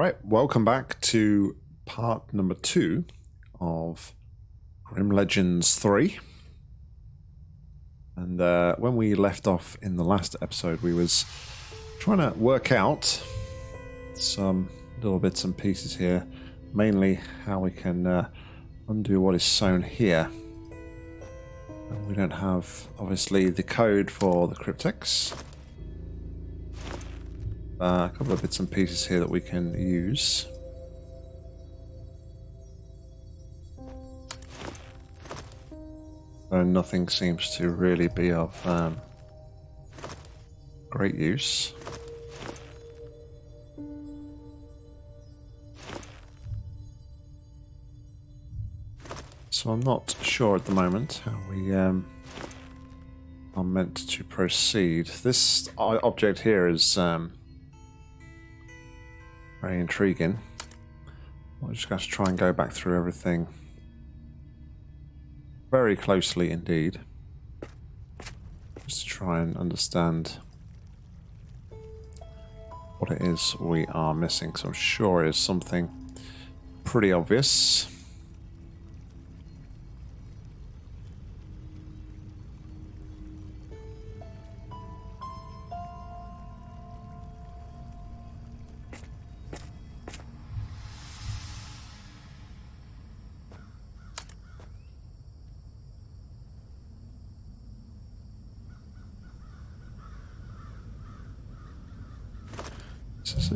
right, welcome back to part number two of Grim Legends 3. And uh, when we left off in the last episode, we was trying to work out some little bits and pieces here, mainly how we can uh, undo what is sewn here. And we don't have, obviously, the code for the cryptex. Uh, a couple of bits and pieces here that we can use. Though nothing seems to really be of um, great use. So I'm not sure at the moment how we um, are meant to proceed. This object here is um, very intriguing. I'm just going to try and go back through everything very closely indeed. Just to try and understand what it is we are missing. So I'm sure it is something pretty obvious.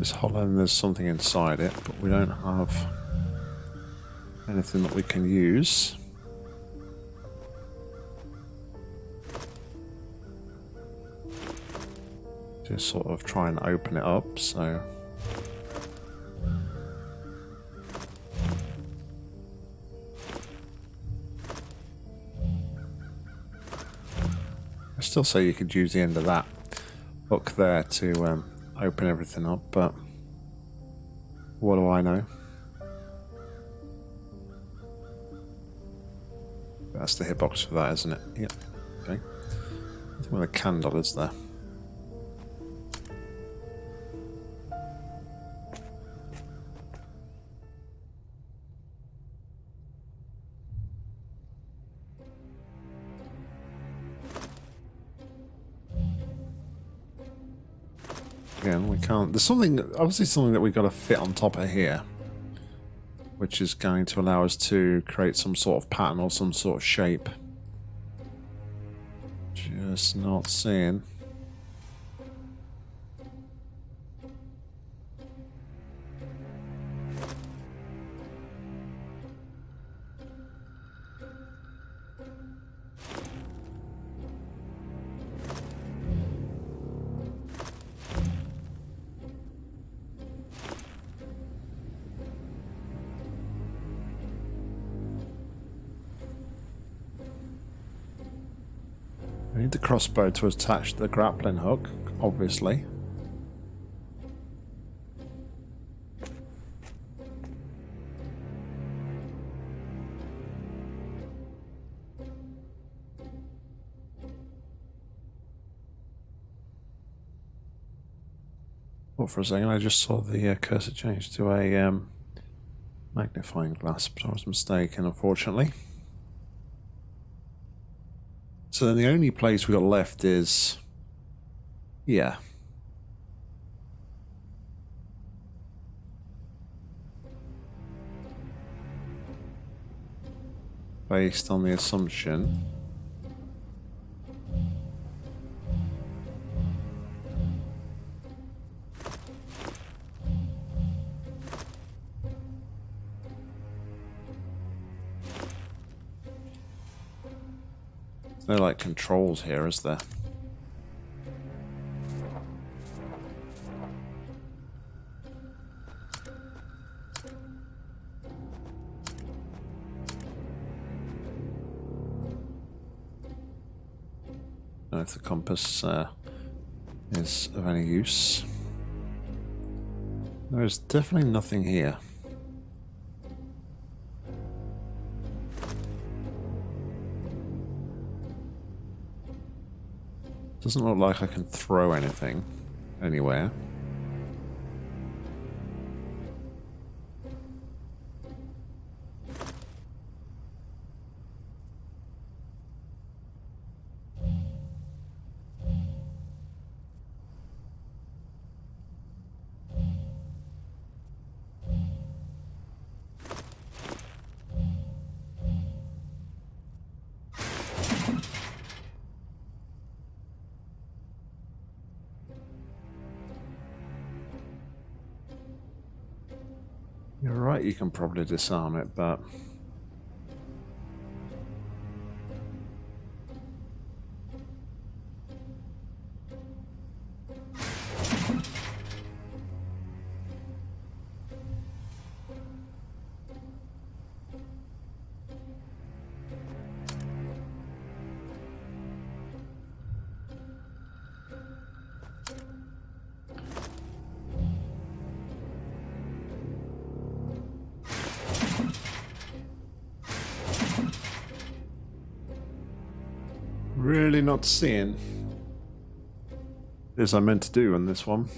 This hollow and there's something inside it, but we don't have anything that we can use. Just sort of try and open it up, so... I still say you could use the end of that hook there to um, open everything up, but what do I know? That's the hitbox for that, isn't it? Yep. Okay. Where the candle is there. There's something, obviously something that we've got to fit on top of here. Which is going to allow us to create some sort of pattern or some sort of shape. Just not seeing. Crossbow to attach the grappling hook, obviously. Well, for a second, I just saw the uh, cursor change to a um, magnifying glass, but I was mistaken, unfortunately. So then the only place we got left is... Yeah. Based on the assumption... no like controls here, is there? know if the compass uh, is of any use. There is definitely nothing here. Doesn't look like I can throw anything anywhere. You can probably disarm it, but... Really not seeing this I meant to do on this one.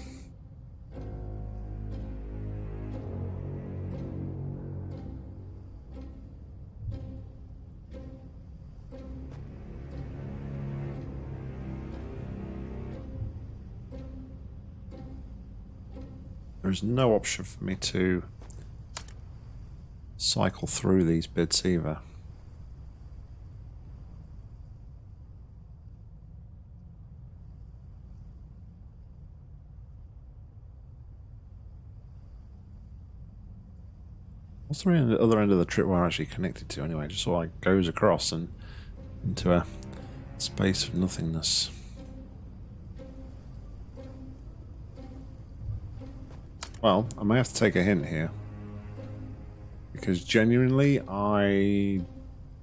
There's no option for me to cycle through these bits either. What's the other end of the tripwire actually connected to anyway? Just so it goes across and into a space of nothingness. Well, I may have to take a hint here. Because genuinely, I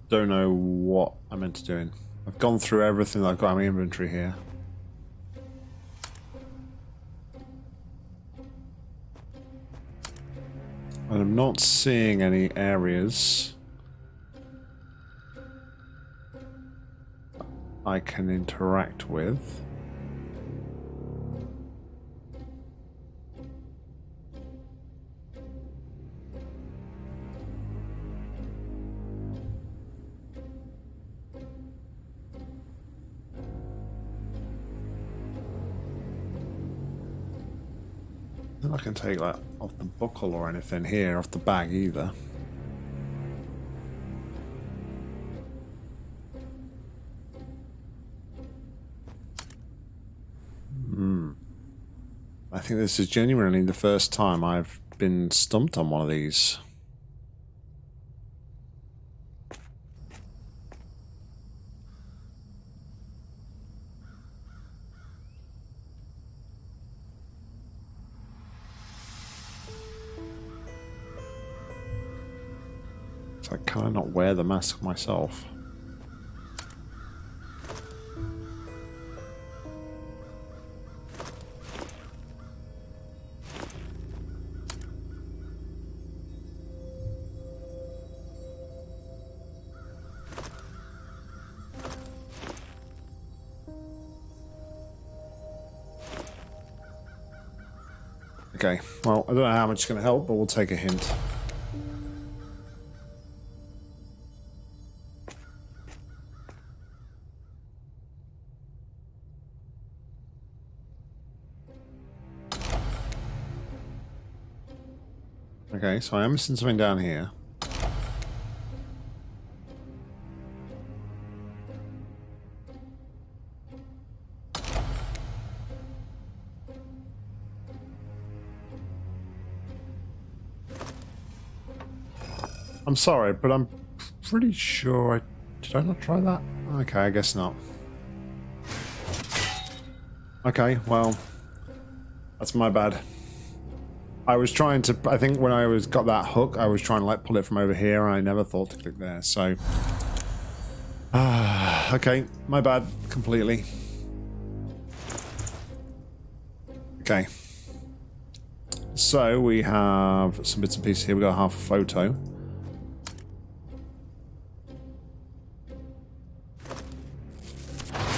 don't know what I'm meant to do. I've gone through everything that I've got in my inventory here. And I'm not seeing any areas I can interact with. I can take that off the buckle or anything here, off the bag either. Hmm. I think this is genuinely the first time I've been stumped on one of these. Wear the mask myself? Okay, well, I don't know how much it's going to help, but we'll take a hint. So I am missing something down here. I'm sorry, but I'm pretty sure I... Did I not try that? Okay, I guess not. Okay, well... That's my bad. I was trying to, I think when I was got that hook, I was trying to like pull it from over here and I never thought to click there, so. Uh, okay, my bad, completely. Okay. So we have some bits and pieces here. We've got half a photo.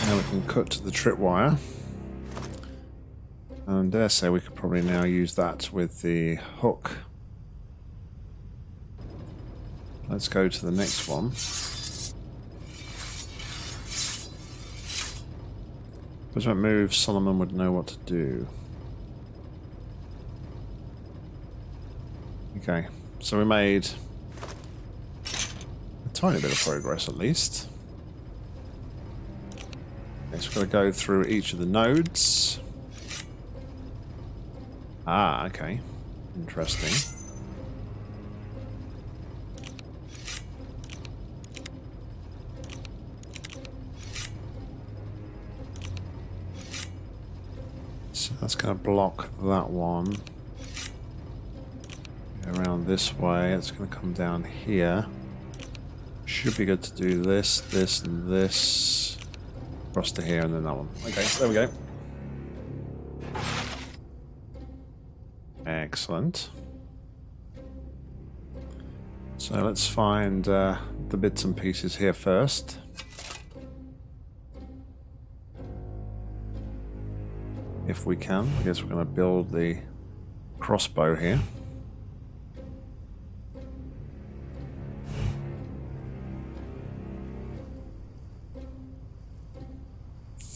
Now we can cut the tripwire. And dare say we could probably now use that with the hook. Let's go to the next one. If that move, Solomon would know what to do. Okay, so we made a tiny bit of progress at least. Next, we've got to go through each of the nodes. Ah, okay. Interesting. So that's going to block that one. Around this way, it's going to come down here. Should be good to do this, this, and this. Across to here and then that one. Okay, there we go. Excellent. So let's find uh, the bits and pieces here first. If we can. I guess we're going to build the crossbow here.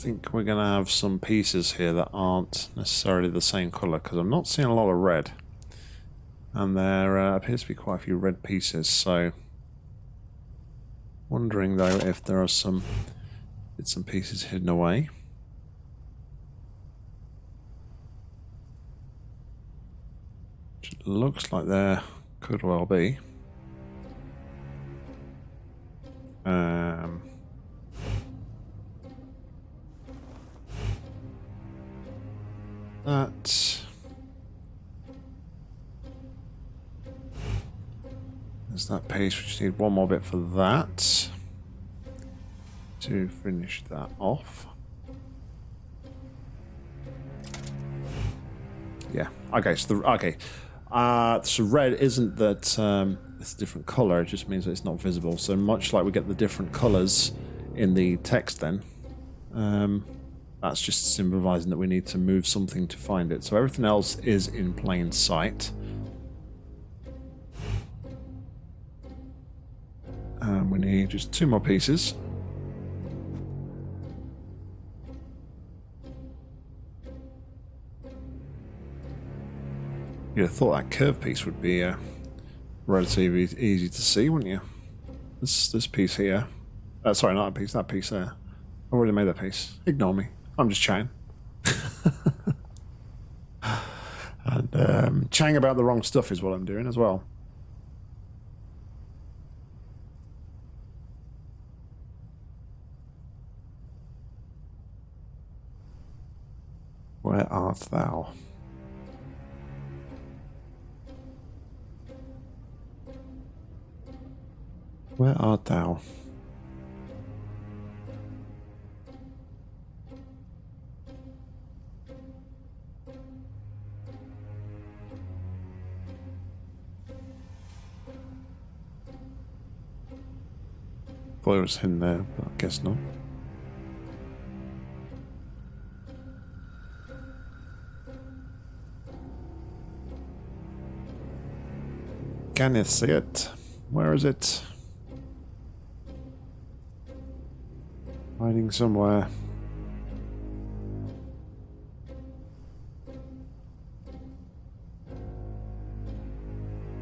Think we're going to have some pieces here that aren't necessarily the same colour because I'm not seeing a lot of red. And there uh, appears to be quite a few red pieces, so... Wondering though if there are some bits and pieces hidden away. Looks like there could well be. Um... that. There's that piece. We just need one more bit for that to finish that off. Yeah. Okay. So the okay. Uh, so red isn't that um, it's a different color. It just means that it's not visible. So much like we get the different colors in the text, then. Um, that's just symbolizing that we need to move something to find it. So everything else is in plain sight. And we need just two more pieces. You'd have thought that curve piece would be uh, relatively easy to see, wouldn't you? This this piece here. Uh, sorry, not that piece, that piece there. I already made that piece. Ignore me. I'm just chatting. and um, chatting about the wrong stuff is what I'm doing as well. Where art thou? Where art thou? Thought it was in there, but I guess not. Can you see it? Where is it? Hiding somewhere.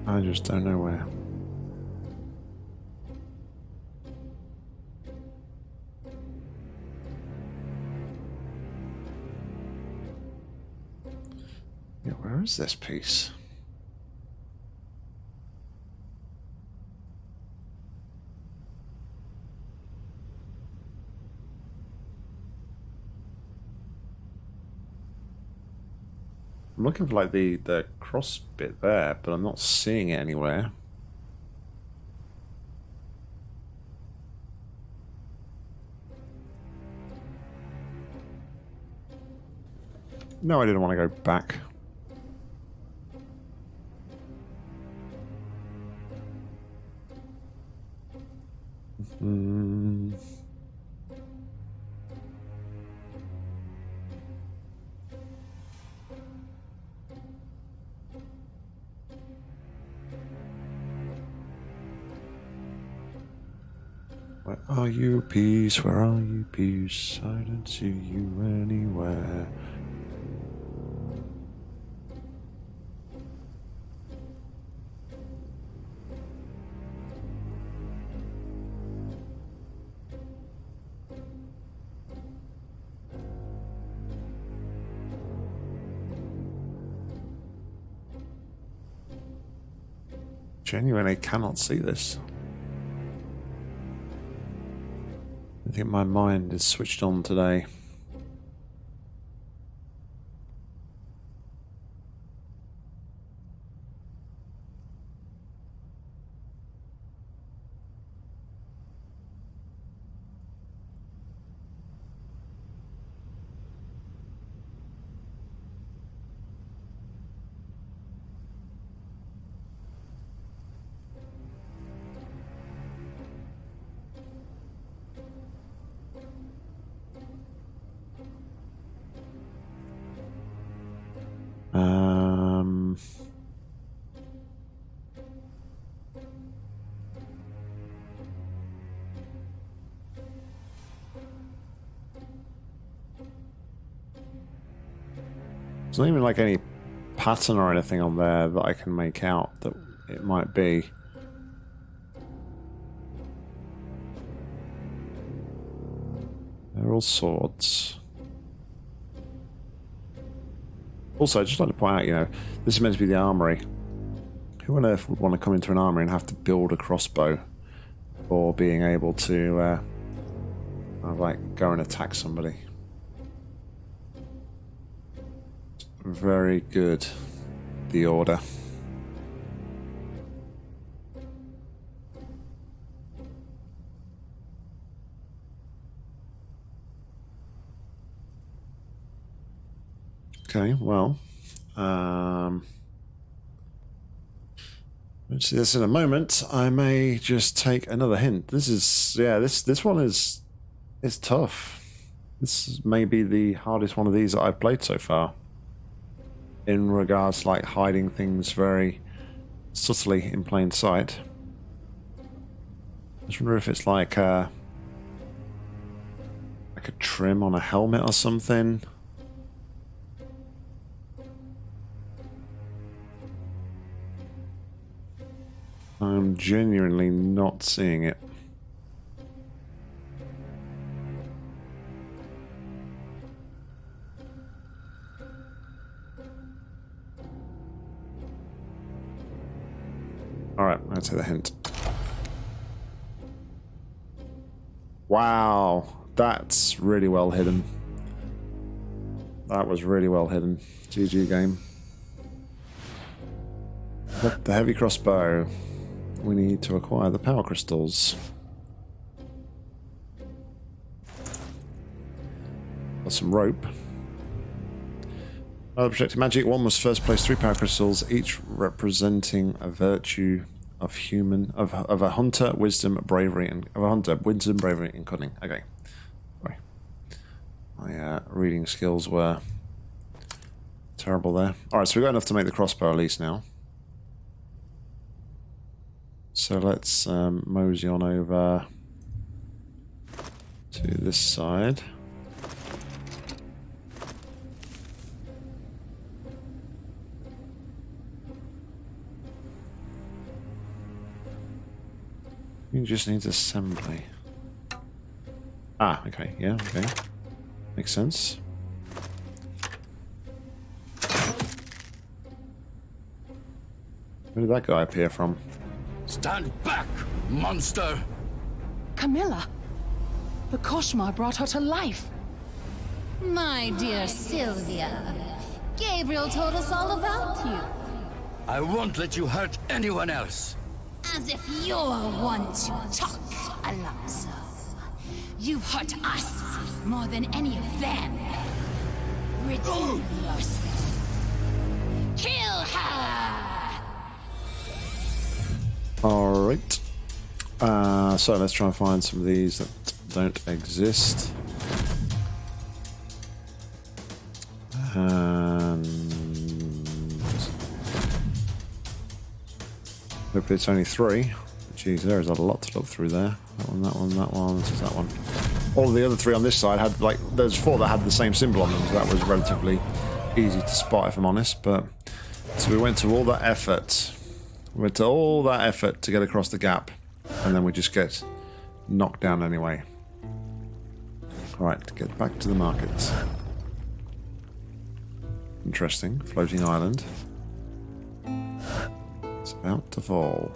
I just don't know where. Where is this piece? I'm looking for like the, the cross bit there, but I'm not seeing it anywhere. No, I didn't want to go back. Where are you, piece? Where are you, piece? I don't see you anywhere. genuinely cannot see this. Think my mind is switched on today. There's not even like any pattern or anything on there that I can make out that it might be. They're all swords. Also, I'd just like to point out, you know, this is meant to be the armory. Who on earth would want to come into an armory and have to build a crossbow for being able to, uh, like, go and attack somebody? Very good, the order. Okay, well, um, we'll see this in a moment. I may just take another hint. This is, yeah, this this one is is tough. This may be the hardest one of these that I've played so far. In regards to like hiding things very subtly in plain sight. I just wonder if it's like a, like a trim on a helmet or something. I'm genuinely not seeing it. That's the hint. Wow, that's really well hidden. That was really well hidden. GG game. The heavy crossbow we need to acquire the power crystals. Got some rope. Other projected magic. One was first place three power crystals, each representing a virtue of human of of a hunter, wisdom, bravery, and of a hunter, wisdom, bravery, and cunning. Okay, sorry, my uh, reading skills were terrible there. All right, so we've got enough to make the crossbow at least now. So let's um, mosey on over to this side. You just needs assembly. Ah, okay, yeah, okay. Makes sense. Where did that guy appear from? Stand back, monster! Camilla! The Koshmar brought her to life. My dear Sylvia, Gabriel told us all about you. I won't let you hurt anyone else. As if you're one to talk, Alonso. You've hurt us more than any of them. Redeem yourself. Kill her! Alright. Uh, so let's try and find some of these that don't exist. And hopefully it's only three. Jeez, there is a lot to look through there. That one, that one, that one, this is that one. All the other three on this side had like there's four that had the same symbol on them, so that was relatively easy to spot if I'm honest. But so we went to all that effort we went to all that effort to get across the gap, and then we just get knocked down anyway. Alright, get back to the markets. Interesting. Floating island. It's about to fall.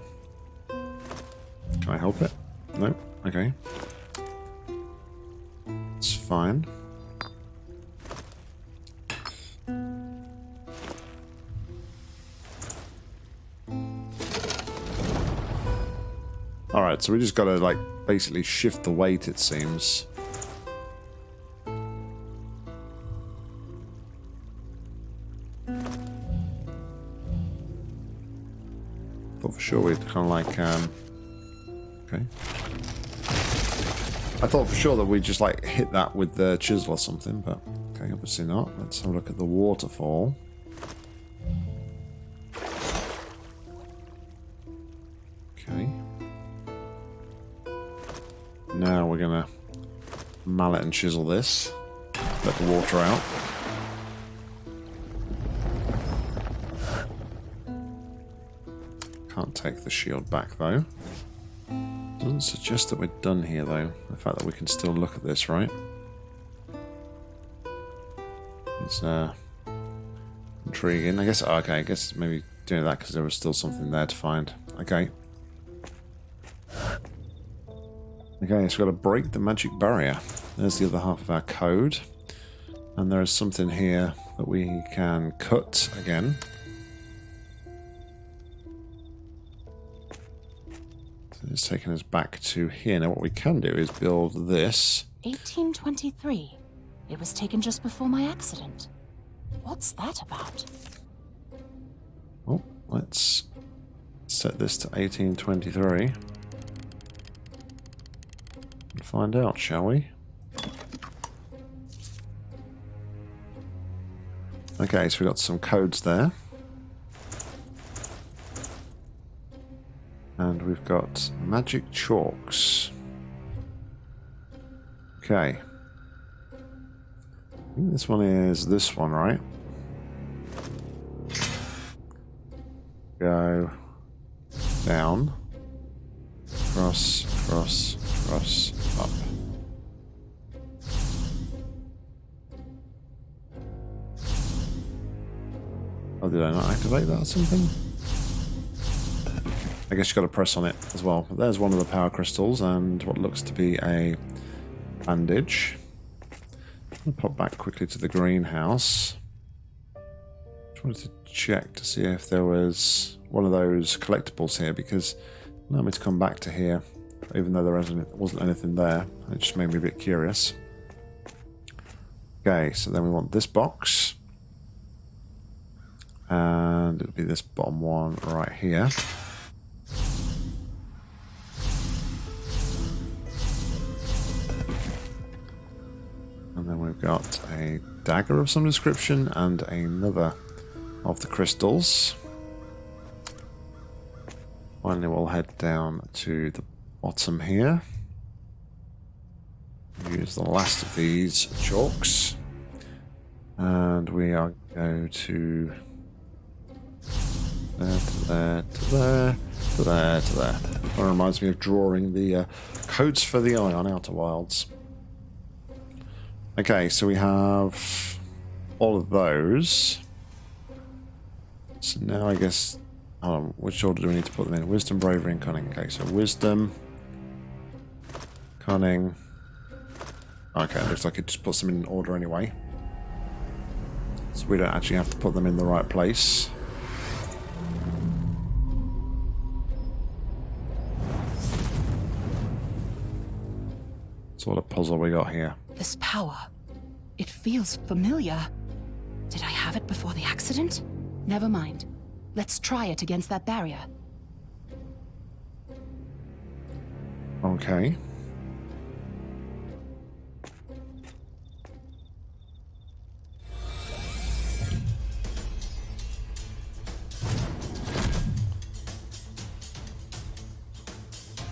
Can I help it? No? Okay. It's fine. Alright, so we just gotta, like, basically shift the weight, it seems. Sure we'd kind of like, um... Okay. I thought for sure that we'd just, like, hit that with the chisel or something, but... Okay, obviously not. Let's have a look at the waterfall. Okay. Now we're gonna mallet and chisel this. Let the water out. The shield back though. Doesn't suggest that we're done here though. The fact that we can still look at this, right? It's uh, intriguing. I guess, okay, I guess maybe doing that because there was still something there to find. Okay. Okay, so we've got to break the magic barrier. There's the other half of our code. And there is something here that we can cut again. It's taken us back to here. Now what we can do is build this. 1823. It was taken just before my accident. What's that about? Oh, let's set this to 1823. And find out, shall we? Okay, so we've got some codes there. And we've got magic chalks. Okay. I think this one is this one, right? Go down, cross, cross, cross, up. Oh, did I not activate that or something? I guess you've got to press on it as well. But there's one of the power crystals and what looks to be a bandage. I'm pop back quickly to the greenhouse. Just wanted to check to see if there was one of those collectibles here because allowed me to come back to here even though there wasn't anything there. It just made me a bit curious. Okay, so then we want this box. And it'll be this bottom one right here. And then we've got a dagger of some description and another of the crystals. Finally, we'll head down to the bottom here. Use the last of these chalks. And we are going to there to there to there to there to there. That reminds me of drawing the uh, codes for the eye on Outer Wilds. Okay, so we have all of those. So now I guess, on, which order do we need to put them in? Wisdom, bravery, and cunning. Okay, so wisdom, cunning. Okay, looks like it just puts them in order anyway. So we don't actually have to put them in the right place. So what a puzzle we got here. This power. It feels familiar. Did I have it before the accident? Never mind. Let's try it against that barrier. Okay.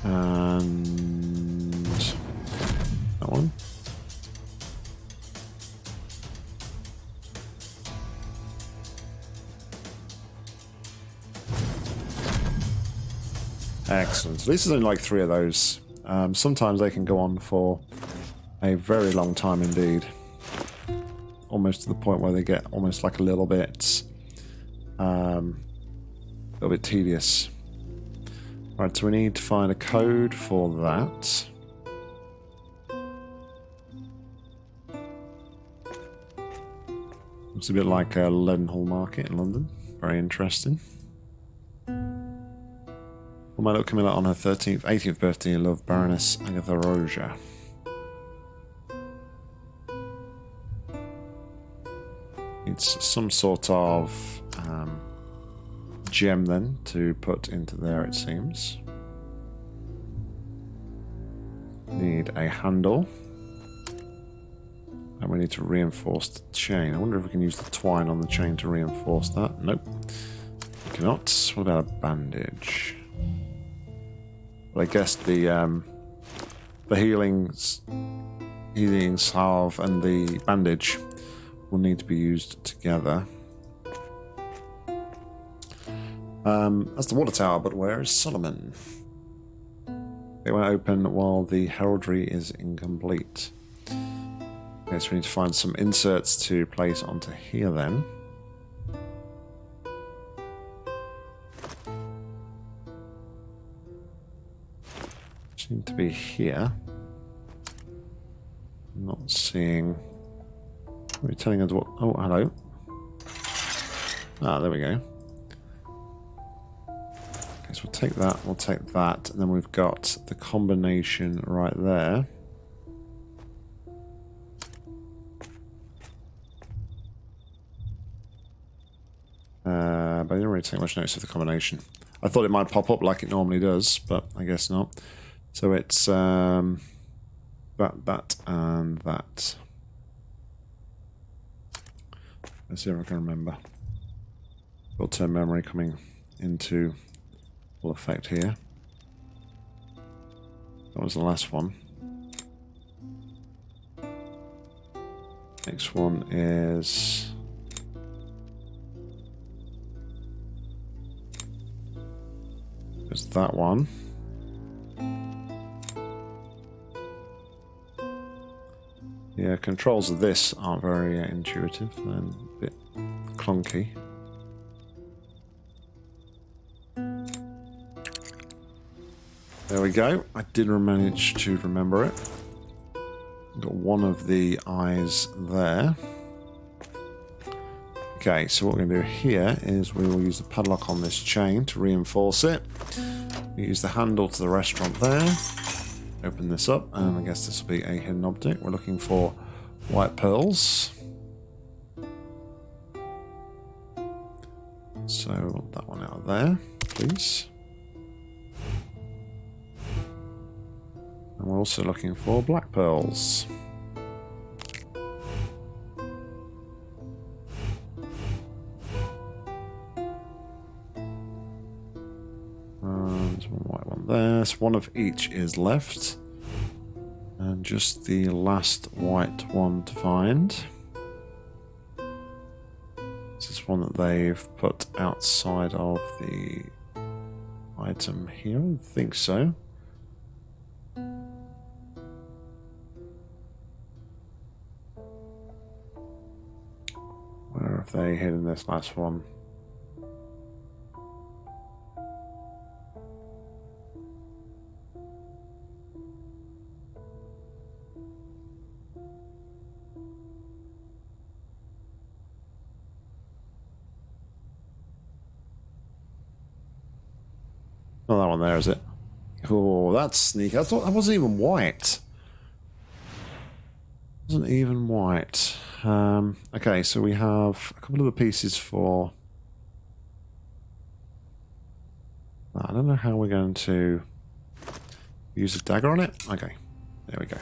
And Excellent. At least there's only like three of those. Um, sometimes they can go on for a very long time indeed. Almost to the point where they get almost like a little bit, um, a little bit tedious. Right, so we need to find a code for that. It's a bit like a Leadenhall Market in London. Very interesting. For my little Camilla on her 13th, 18th birthday, love Baroness Agatha Roja. It's some sort of um, gem then to put into there, it seems. Need a handle. And we need to reinforce the chain. I wonder if we can use the twine on the chain to reinforce that. Nope. We cannot. What about a bandage? I guess the um, the healing healing salve and the bandage will need to be used together. Um, that's the water tower, but where is Solomon? It won't open while the heraldry is incomplete. Okay, so we need to find some inserts to place onto here then. Seem to be here. Not seeing. You telling us what? Oh, hello. Ah, there we go. Okay, so we'll take that, we'll take that, and then we've got the combination right there. Uh, but I didn't really take much notice of the combination. I thought it might pop up like it normally does, but I guess not. So it's um, that, that, and that. Let's see if I can remember. Short-term memory coming into full effect here. That was the last one. Next one is... Is that one. Yeah, controls of this aren't very uh, intuitive and a bit clunky. There we go. I did manage to remember it. Got one of the eyes there. Okay, so what we're going to do here is we will use the padlock on this chain to reinforce it. We use the handle to the restaurant there. Open this up, and I guess this will be a hidden object. We're looking for white pearls. So that one out there, please. And we're also looking for black pearls. One one of each is left. And just the last white one to find. This is one that they've put outside of the item here. I think so. Where have they hidden this last one? Oh, that one there, is it? Oh, that's sneaky. I thought that wasn't even white. Wasn't even white. Um, okay, so we have a couple of the pieces for... I don't know how we're going to use a dagger on it. Okay, there we go.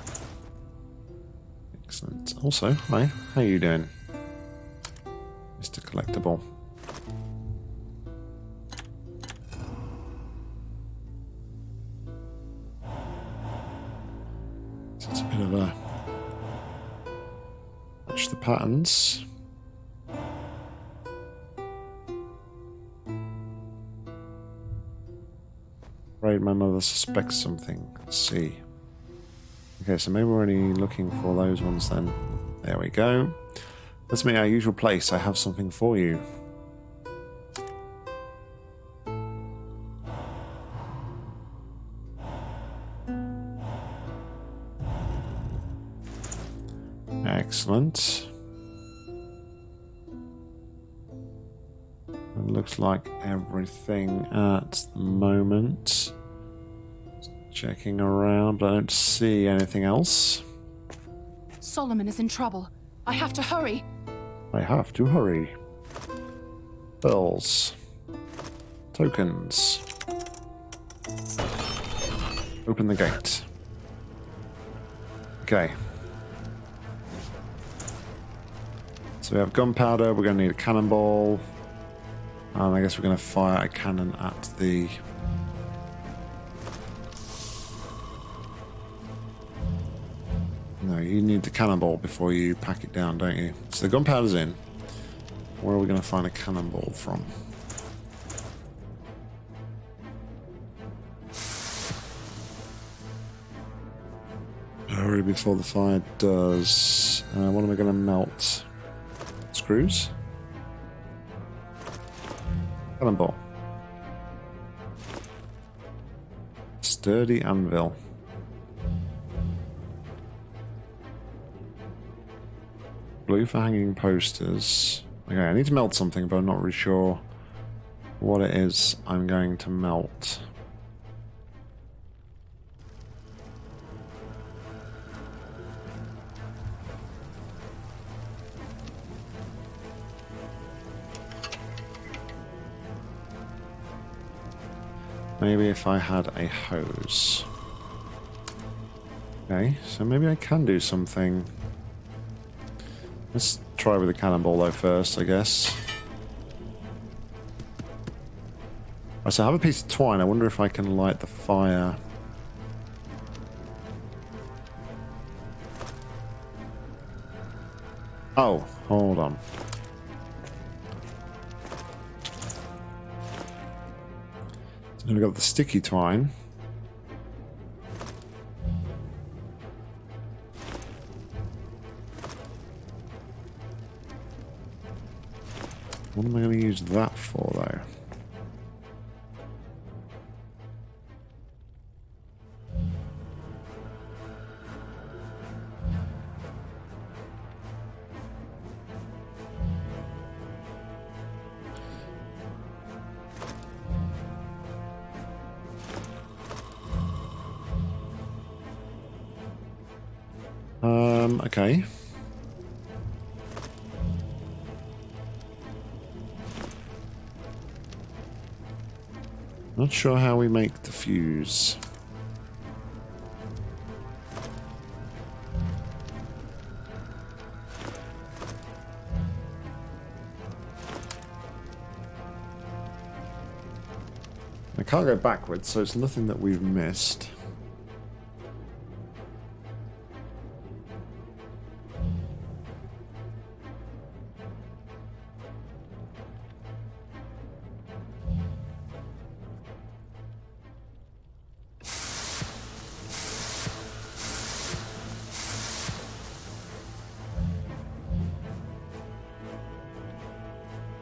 Excellent. Also, hi, how you doing? Mr. Collectible. Match the patterns. Right, my mother suspects something. Let's see. Okay, so maybe we're only looking for those ones then. There we go. Let's meet our usual place. I have something for you. Excellent. It looks like everything at the moment. Checking around, but I don't see anything else. Solomon is in trouble. I have to hurry. I have to hurry. Pearls. Tokens. Open the gate. Okay. So we have gunpowder, we're going to need a cannonball. And I guess we're going to fire a cannon at the... No, you need the cannonball before you pack it down, don't you? So the gunpowder's in. Where are we going to find a cannonball from? Hurry before the fire does. Uh, what am I going to melt? Screws? Cannonball. Sturdy anvil. Blue for hanging posters. Okay, I need to melt something, but I'm not really sure what it is I'm going to melt. Maybe if I had a hose. Okay, so maybe I can do something. Let's try with the cannonball though first, I guess. Right, so I have a piece of twine. I wonder if I can light the fire. Oh, hold on. Now we've got the sticky twine. What am I going to use that for, though? Not sure how we make the fuse. I can't go backwards, so it's nothing that we've missed.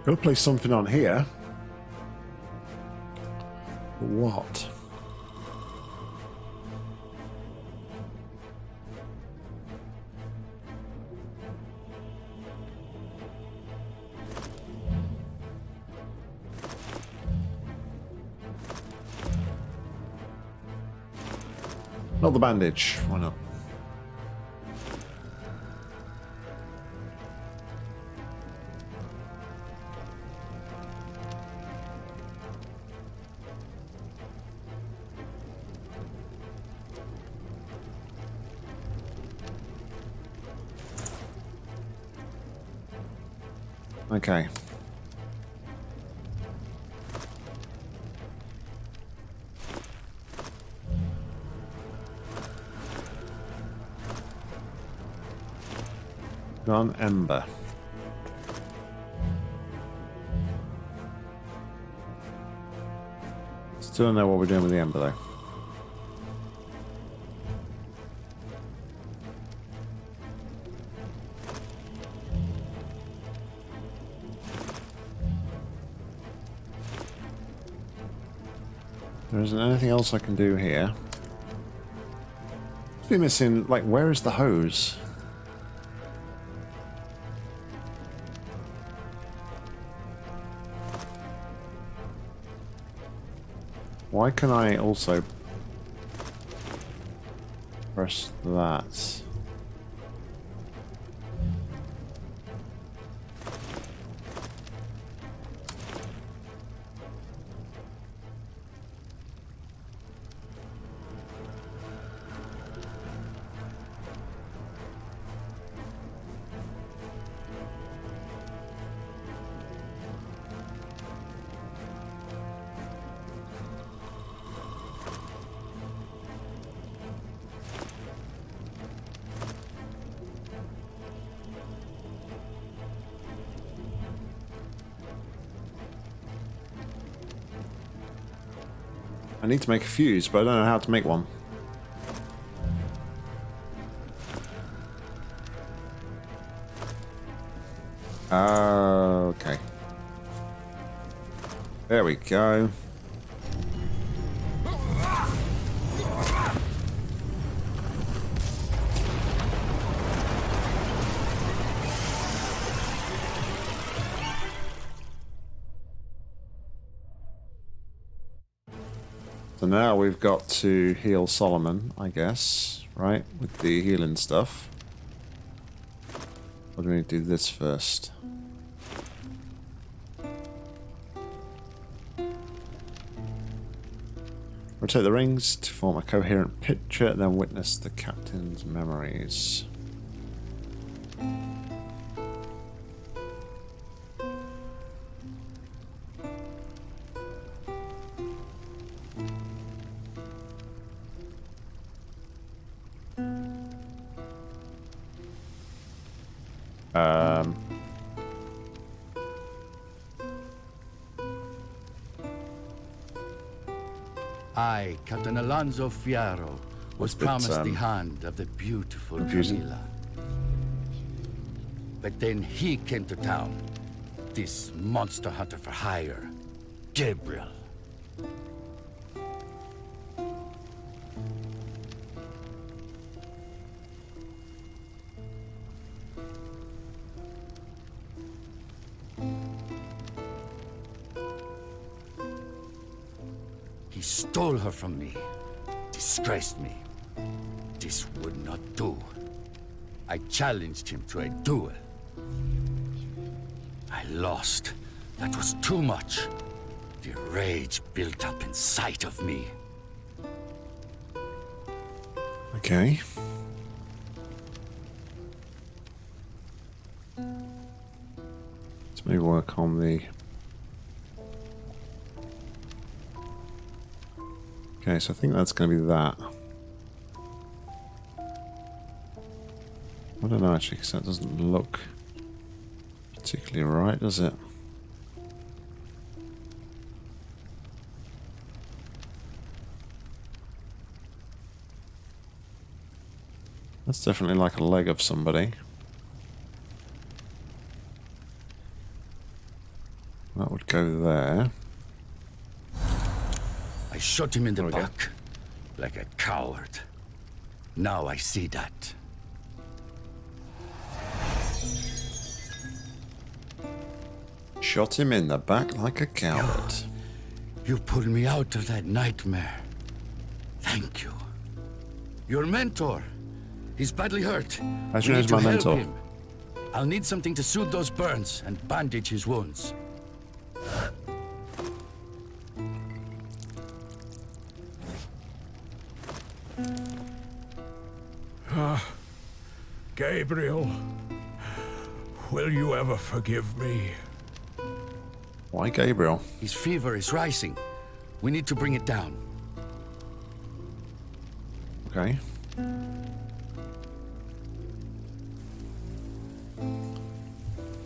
Gotta place something on here. What? Not the bandage. Gun Ember. Still don't know what we're doing with the Ember though. There isn't anything else I can do here. Must be missing, like, where is the hose? Can I also press that? I need to make a fuse, but I don't know how to make one. Ah, okay. There we go. We've got to heal Solomon, I guess, right? With the healing stuff. Or do we need to do this first? Rotate the rings to form a coherent picture, then witness the captain's memories. Um, I, Captain Alonso Fierro, was bit, promised the um, hand of the beautiful confusing. Camila. But then he came to town. This monster hunter for hire, Gabriel. From me, disgraced me. This would not do. I challenged him to a duel. I lost. That was too much. The rage built up inside of me. okay. Let's maybe work on the... Okay, so I think that's going to be that. I don't know actually, because that doesn't look particularly right, does it? That's definitely like a leg of somebody. That would go there. I shot him in the go. back, like a coward. Now I see that. Shot him in the back like a coward. You pulled me out of that nightmare. Thank you. Your mentor. He's badly hurt. We you know my mentor? him. I'll need something to soothe those burns and bandage his wounds. Gabriel, will you ever forgive me? Why Gabriel? His fever is rising. We need to bring it down. Okay.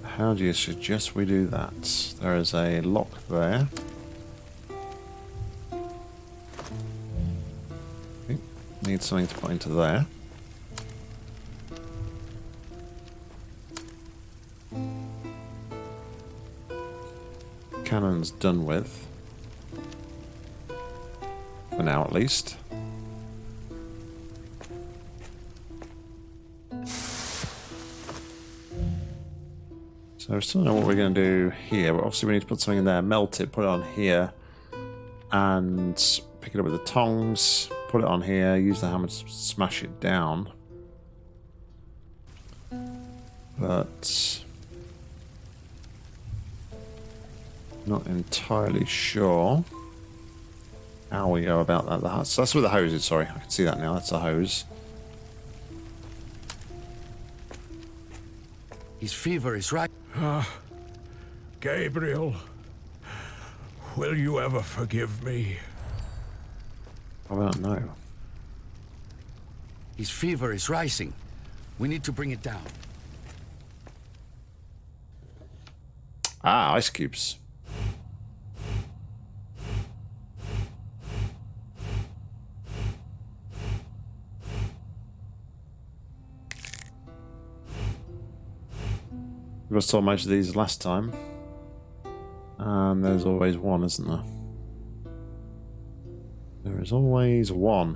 How do you suggest we do that? There is a lock there. Okay. Need something to put into there. Cannon's done with. For now, at least. So I still don't know what we're going to do here, but obviously we need to put something in there, melt it, put it on here, and pick it up with the tongs, put it on here, use the hammer to smash it down. But not entirely sure how we go about that. The- So that's with the hoses, sorry. I can see that now. That's a hose. His fever is rising. Gabriel, will you ever forgive me? I don't know. His fever is rising. We need to bring it down. Ah, ice cubes. We got so much of these last time. And there's always one, isn't there? There is always one.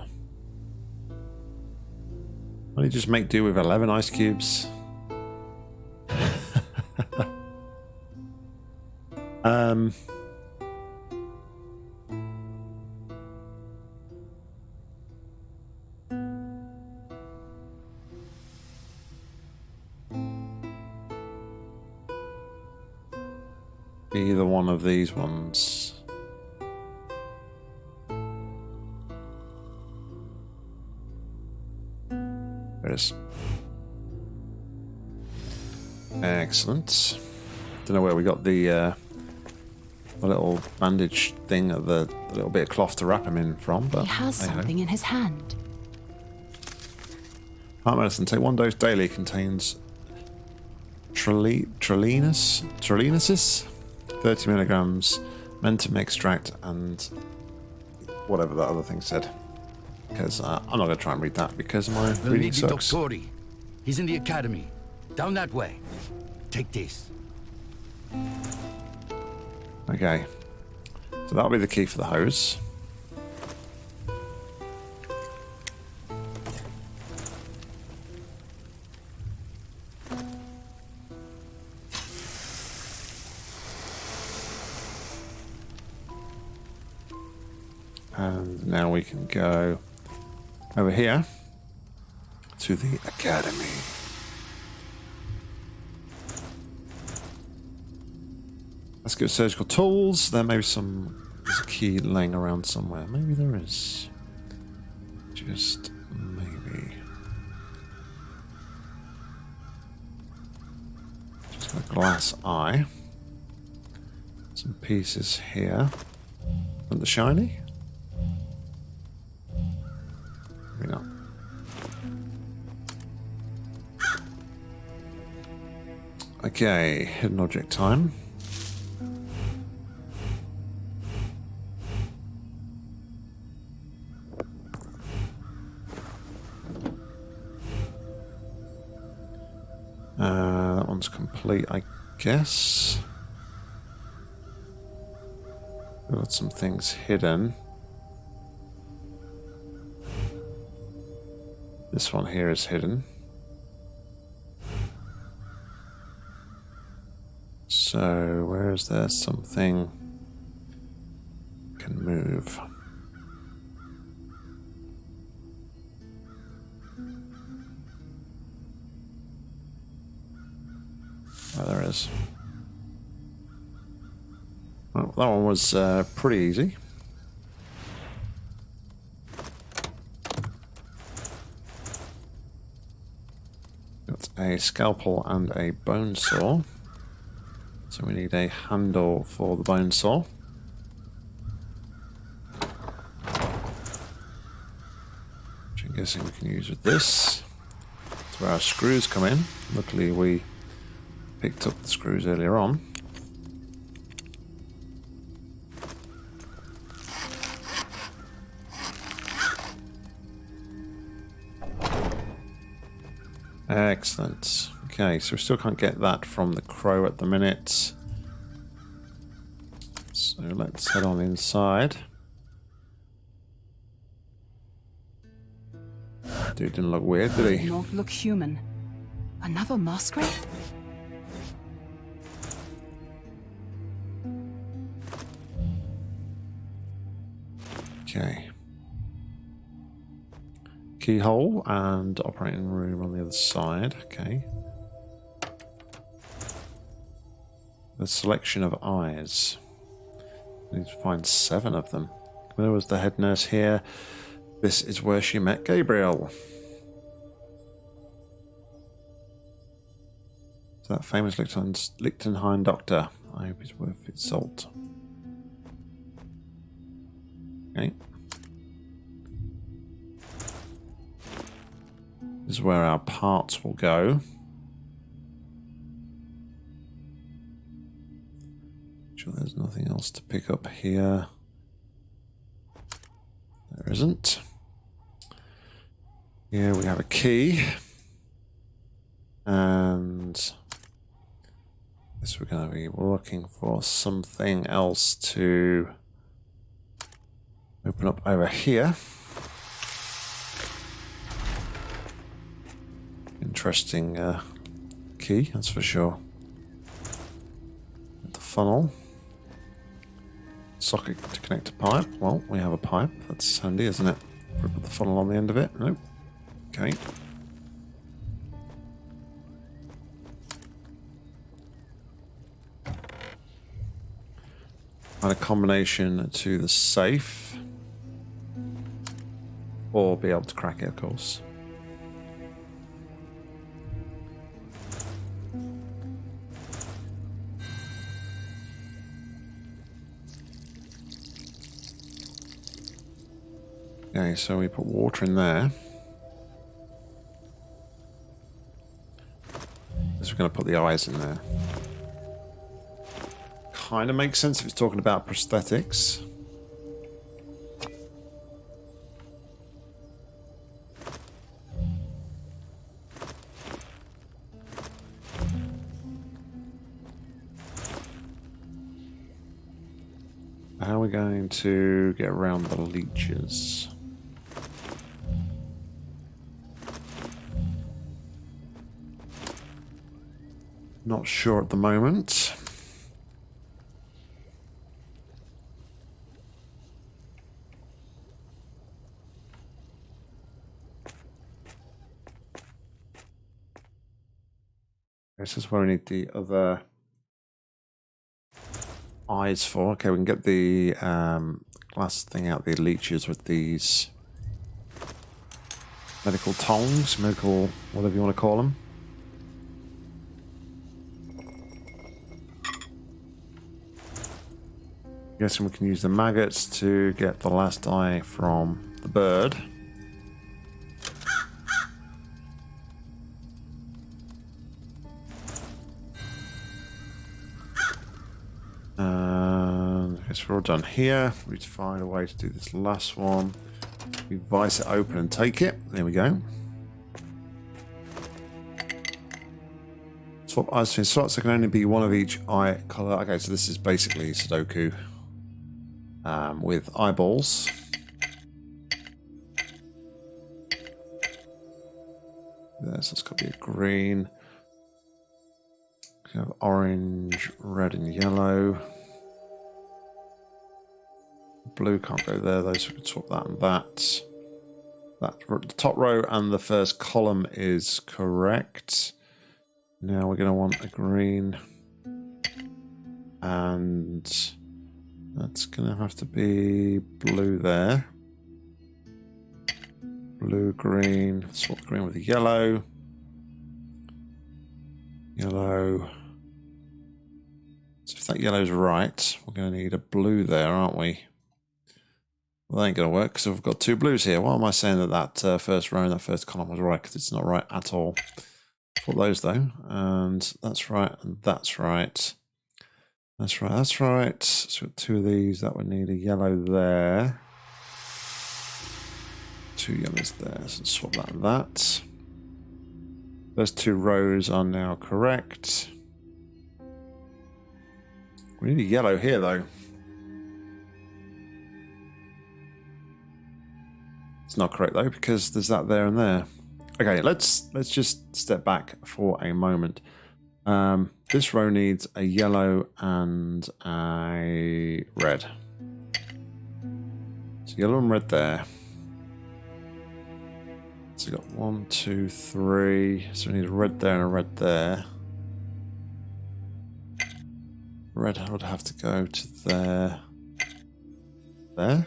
Why don't you just make do with 11 ice cubes? um... these ones. There it is. Excellent. Don't know where we got the, uh, the little bandage thing, the, the little bit of cloth to wrap him in from, but He has something in his hand. Heart medicine. Take one dose daily. Contains trilinus, trilinusis, 30 milligrams, mentum extract, and whatever that other thing said. Because uh, I'm not going to try and read that because my We'll reading need sucks. Doctori. He's in the academy. Down that way. Take this. Okay. So that'll be the key for the hose. Go over here to the academy. Let's go surgical tools. There may be some there's a key laying around somewhere. Maybe there is. Just maybe. Just a glass eye. Some pieces here. And the shiny? Okay, hidden object time. Uh, that one's complete, I guess. We've got some things hidden. This one here is hidden. So, where is there something can move? Oh, there is. Well, that one was uh, pretty easy. Got a scalpel and a bone saw. So we need a handle for the bone saw. Which I'm guessing we can use with this. That's where our screws come in. Luckily we picked up the screws earlier on. Excellent. Okay, so we still can't get that from the crow at the minute. So let's head on inside. Dude didn't look weird, did he? Not look human. Another masquerade? Okay. Keyhole and operating room on the other side. Okay. The selection of eyes. I need to find seven of them. Where was the head nurse here? This is where she met Gabriel. So that famous Lichten- Lichtenheim doctor. I hope it's worth its salt. Okay. This is where our parts will go. There's nothing else to pick up here. There isn't. Here we have a key. And Guess we're going to be looking for something else to open up over here. Interesting uh, key, that's for sure. The funnel. Socket to connect a pipe. Well, we have a pipe. That's handy, isn't it? We put the funnel on the end of it. Nope. Okay. And a combination to the safe. Or be able to crack it, of course. Okay, so we put water in there. This we're going to put the eyes in there. Kind of makes sense if it's talking about prosthetics. How are we going to get around the leeches? Not sure at the moment. This is where we need the other eyes for. Okay, we can get the um, glass thing out, the leeches with these medical tongs, medical, whatever you want to call them. Guessing we can use the maggots to get the last eye from the bird. And I guess we're all done here. We need to find a way to do this last one. We vice it open and take it. There we go. Swap eyes between slots. There can only be one of each eye color. Okay, so this is basically Sudoku um, with eyeballs. This has got to be a green. We have orange, red, and yellow. Blue can't go there, though, so we can swap that and that. That the top row and the first column is correct. Now we're going to want a green and that's going to have to be blue there. Blue, green, swap green with the yellow. Yellow. So if that yellow's right, we're going to need a blue there, aren't we? Well, that ain't going to work because we've got two blues here. Why am I saying that that uh, first row and that first column was right? Because it's not right at all. Put those though, and that's right, and that's right. That's right, that's right. So two of these, that would need a yellow there. Two yellows there, so swap that and that. Those two rows are now correct. We need a yellow here though. It's not correct though, because there's that there and there. Okay, let's let's just step back for a moment. Um, this row needs a yellow and a red. So yellow and red there. So we've got one, two, three. So we need a red there and a red there. Red would have to go to there. There.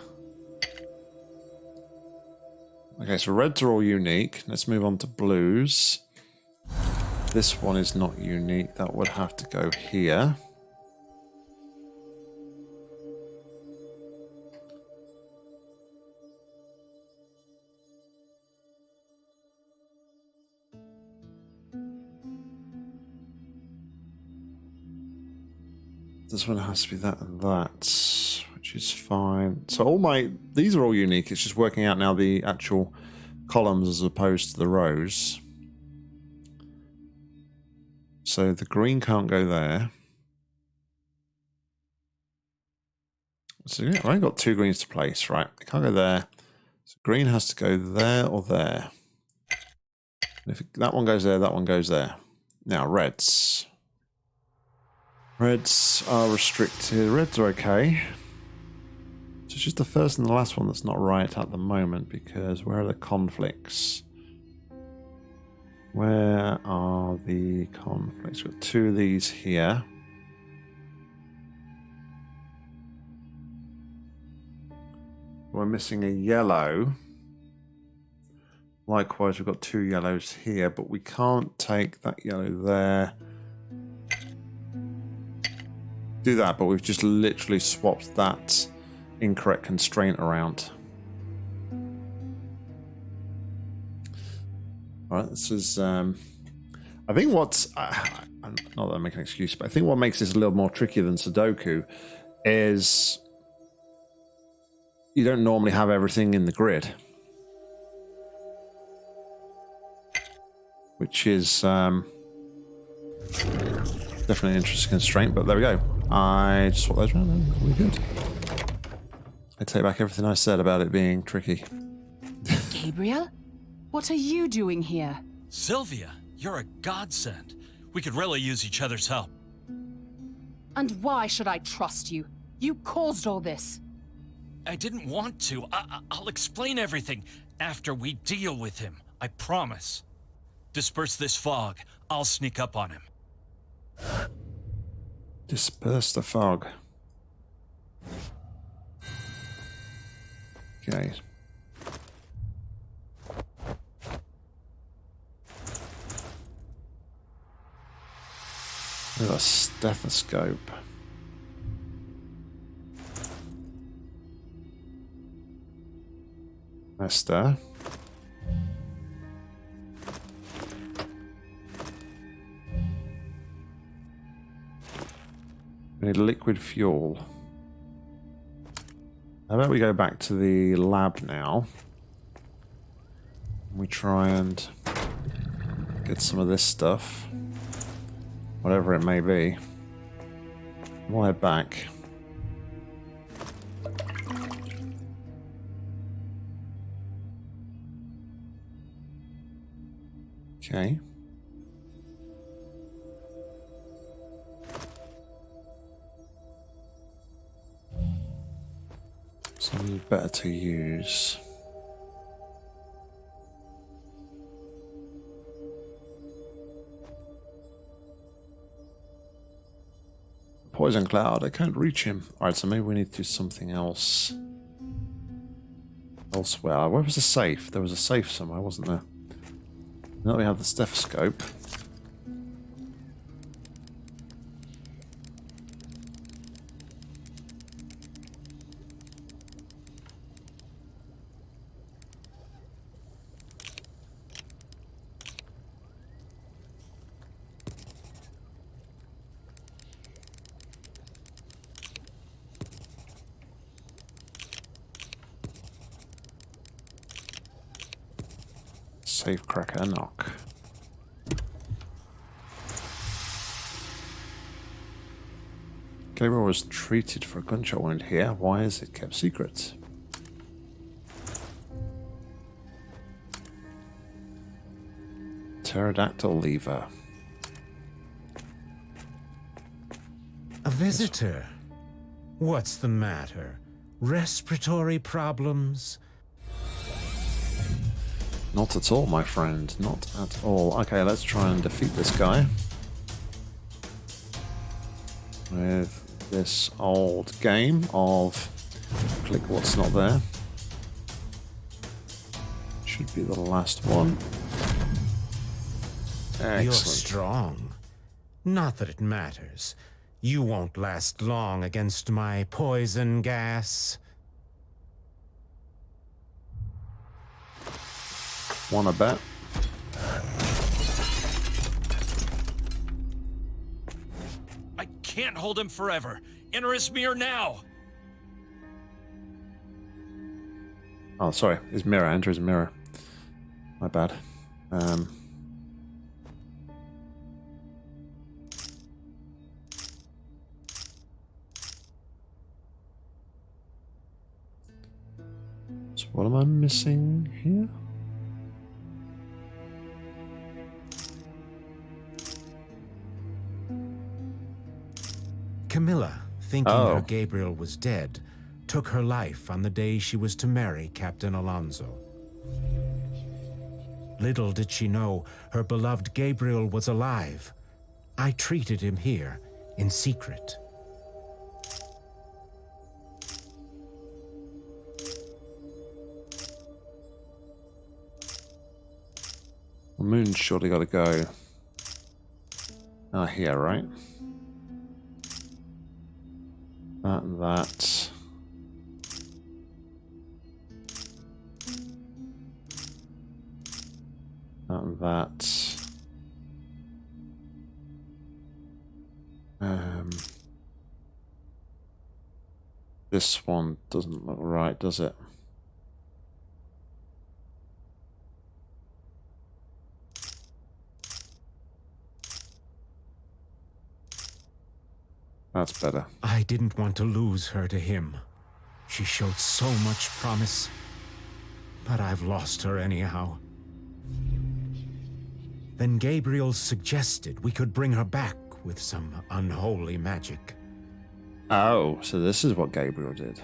Okay, so reds are all unique. Let's move on to blues. This one is not unique. That would have to go here. This one has to be that and that, which is fine. So all my, these are all unique. It's just working out now the actual columns as opposed to the rows. So the green can't go there. So yeah, I've only got two greens to place, right? It can't go there. So green has to go there or there. And if it, that one goes there, that one goes there. Now, reds. Reds are restricted. Reds are okay. So it's just the first and the last one that's not right at the moment because where are the conflicts? Where are the conflicts? We've got two of these here. We're missing a yellow. Likewise, we've got two yellows here, but we can't take that yellow there. Do that, but we've just literally swapped that incorrect constraint around. All right, this is. Um, I think what's. Uh, not that I make an excuse, but I think what makes this a little more tricky than Sudoku is you don't normally have everything in the grid. Which is um, definitely an interesting constraint, but there we go. I just swap those around and we're good. I take back everything I said about it being tricky. Gabriel? What are you doing here? Sylvia, you're a godsend. We could really use each other's help. And why should I trust you? You caused all this. I didn't want to. I will explain everything after we deal with him. I promise. Disperse this fog. I'll sneak up on him. Disperse the fog. Okay. With a stethoscope. Esther. We need liquid fuel. How about we go back to the lab now? We try and get some of this stuff. Whatever it may be. We'll head back. Okay. Something better to use. Poison cloud, I can't reach him. Alright, so maybe we need to do something else. Elsewhere. Where was the safe? There was a safe somewhere, wasn't there? Now we have the stethoscope. Safe cracker knock. Gabriel was treated for a gunshot wound here. Why is it kept secret? Pterodactyl lever. A visitor? What's the matter? Respiratory problems? Not at all, my friend. Not at all. Okay, let's try and defeat this guy. With this old game of click what's not there. Should be the last one. Excellent. You're strong. Not that it matters. You won't last long against my poison gas. Wanna bet? hold him forever. Enter Ismir now! Oh, sorry. His mirror. Enter his mirror. My bad. Um... So what am I missing here? Camilla, thinking Oh. her Gabriel was dead, took her life on the day she was to marry Captain Alonso. Little did she know her beloved Gabriel was alive. I treated him here in secret. The moon's surely got to go. Ah, here, right? That, that. That, that. Um, this one doesn't look right, does it? That's better. I didn't want to lose her to him. She showed so much promise. But I've lost her anyhow. Then Gabriel suggested we could bring her back with some unholy magic. Oh, so this is what Gabriel did.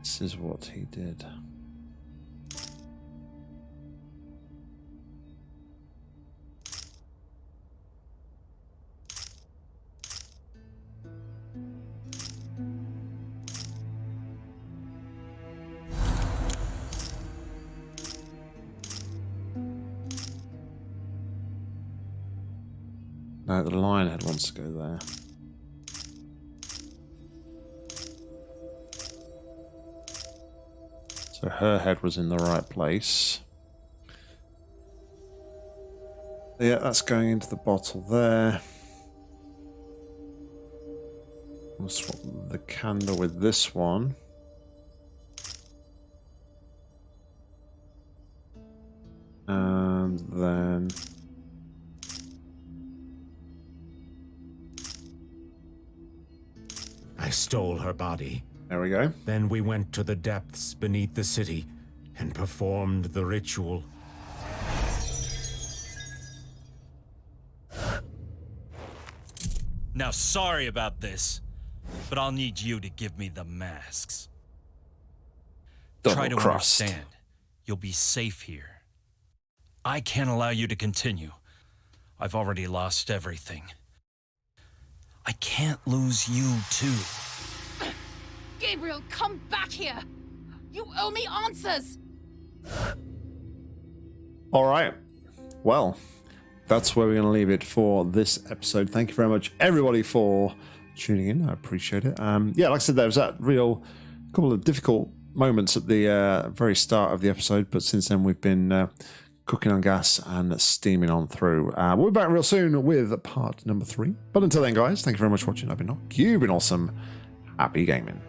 This is what he did. No, the lionhead wants to go there. So her head was in the right place. Yeah, that's going into the bottle there. We'll swap the candle with this one. Body. there we go. Then we went to the depths beneath the city and performed the ritual. Now, sorry about this, but I'll need you to give me the masks. Try to crossed. understand. You'll be safe here. I can't allow you to continue. I've already lost everything. I can't lose you, too. Gabriel, come back here! You owe me answers! All right. Well, that's where we're going to leave it for this episode. Thank you very much, everybody, for tuning in. I appreciate it. Um, yeah, like I said, there was that real couple of difficult moments at the uh, very start of the episode, but since then we've been uh, cooking on gas and steaming on through. Uh, we'll be back real soon with part number three. But until then, guys, thank you very much for watching. I've been Nock. You've been awesome. Happy gaming.